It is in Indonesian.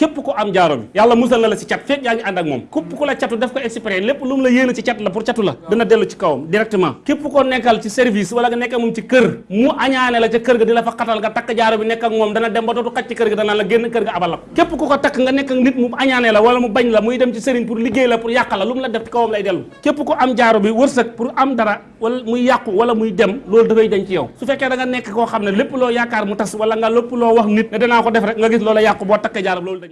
képp ko am jaaro bi yàlla musal na la si cat fekk yaa ngi ànd ak moom. Képp ku la catu def ko exprès lépp lu mu la yéene ci cat la pour catu la dina dellu ci kawam directement. Képp ko nekkal ci service wala nga nekk moom ci kër mu añaane la ca kër ga di la fa xatal nga takk jaaro bi nekk ak moom dana dem ba dootu xaj ci kër ga dana la génn kër ga abal la ko. Képp ku ko takk nga nekk ak nit mu añaane la wala mu bañ la muy dem ci sëriñ pour liggéey la pour yàq la lu mu la def ci kawam lay dellu. Képp ko am jaaro bi wërsëg pour am dara wala muy yàqu wala muy dem loolu dafay dañ ci yow. Su fekkee da nga nekk koo xam ne lépp loo yaakaar mu tas wala nga lépp loo wax nit ne danaa ko def rek nga gis loola yàqu boo takkee jaaro loolu dañ